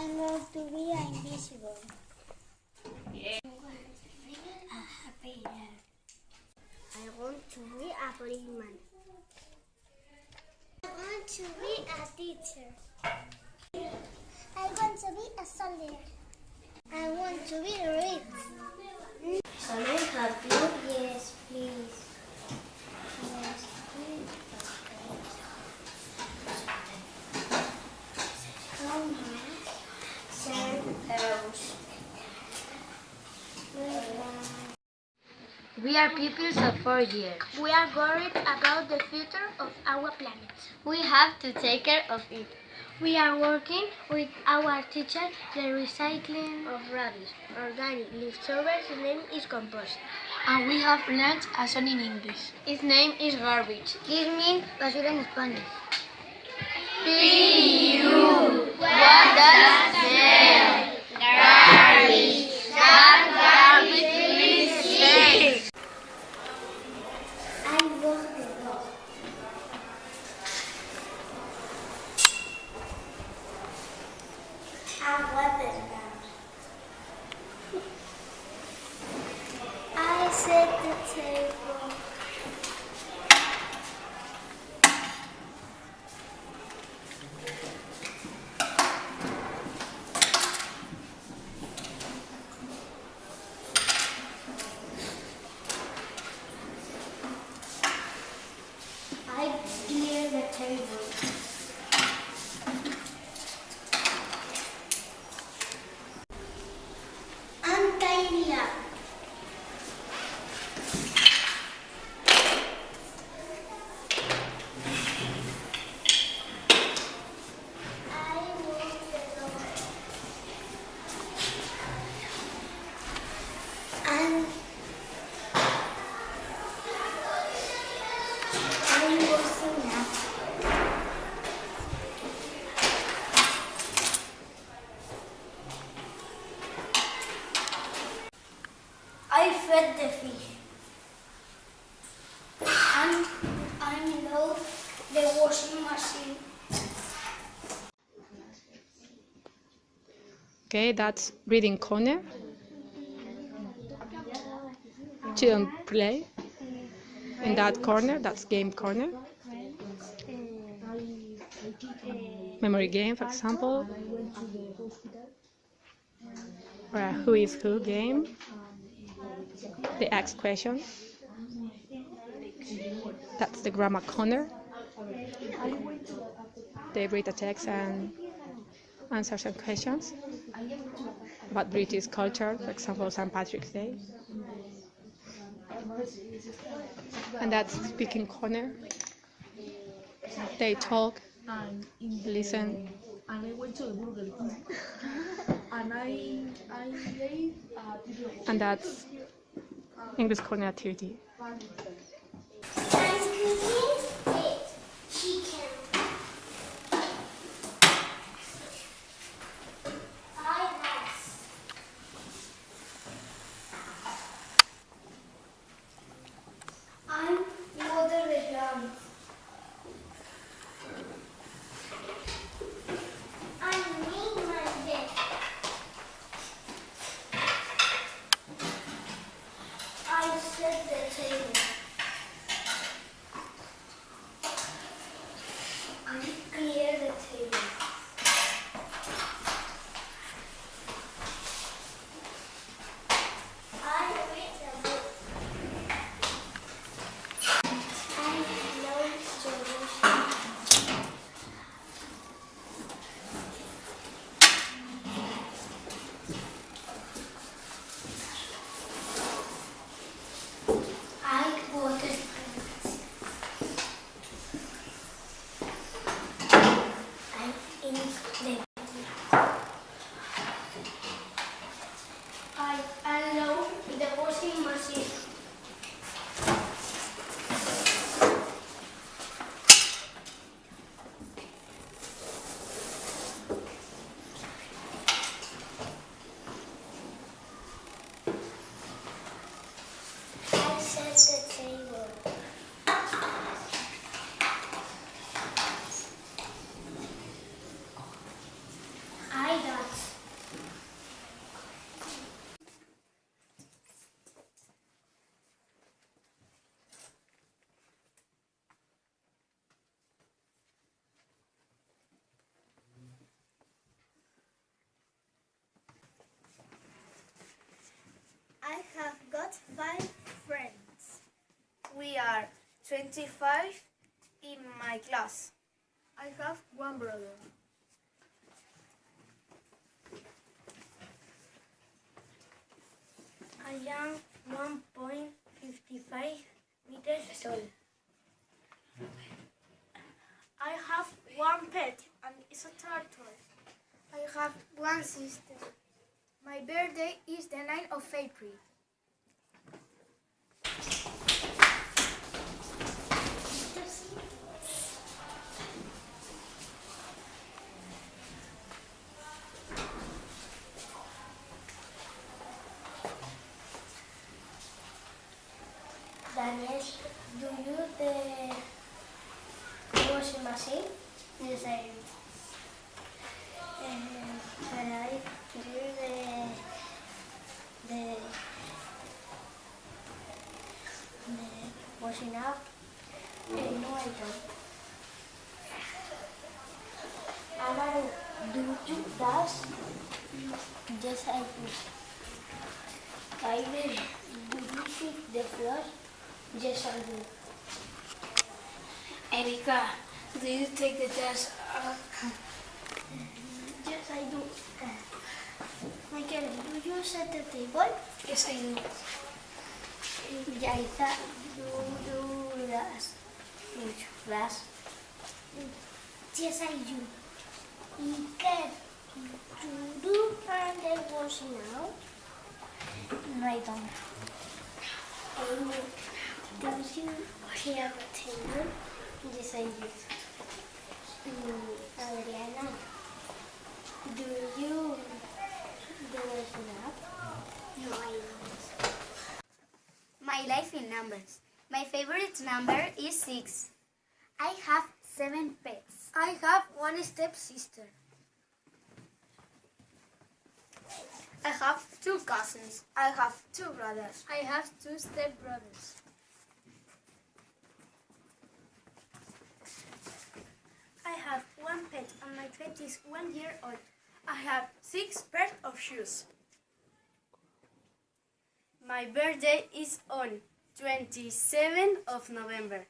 I'm going to be invisible. I want to be a policeman. I want to be a teacher. I want to be a soldier. I want to be rich. Can I help you? Yes, please. Yes, please. How much? We are pupils of four years. We are worried about the future of our planet. We have to take care of it. We are working with our teacher the recycling of rubbish. Organic leftovers his name is compost. And we have learned a song in English. Its name is garbage. This means basura en Spanish. P-U. What does smell? Garbage. That garbage means shit. I walk the dog. I set the table. I clear the table. I'm tidy up. I walk the dog. I'm I'm washing up. I fed the fish. And I load the washing machine. Okay, that's reading corner. Children play. In that corner, that's game corner. Memory game, for example. Or who is who game. The ask question. That's the grammar corner. They read the text and answer some questions about British culture, for example, St. Patrick's Day. And that's speaking corner. They talk, listen, and I went to the Burger King and I I and that's English corner activity. I'm cooking it. Chicken. I rice. I'm water the plants. I make my bed. I set the table. 25 in my class. I have one brother. I am 1.55 meters tall. I have one pet and it's a turtle. I have one sister. My birthday is the 9th of April. Do you the washing machine? Yes, I do. Um, can I do the the the washing up? No, I don't. Amaru, do you does? Yes, I do. Kylie, do you sweep the floor? Yes, I do. Erika, do you take the test? Uh, yes, I do. Uh, Michael, do you set the table? Yes, I do. Yaisa, do you das? Las? Yes, I do. Iker, do you burn the washing out? No, I don't. Amy, Yes, I do. Mm, Adriana, do you do up? No, I don't. My life in numbers. My favorite number is 6. I have 7 pets. I have one stepsister. I have two cousins. I have two brothers. I have two stepbrothers. I have one pet pet is one year old. I have six pairs of shoes. My birthday is on 27th of November.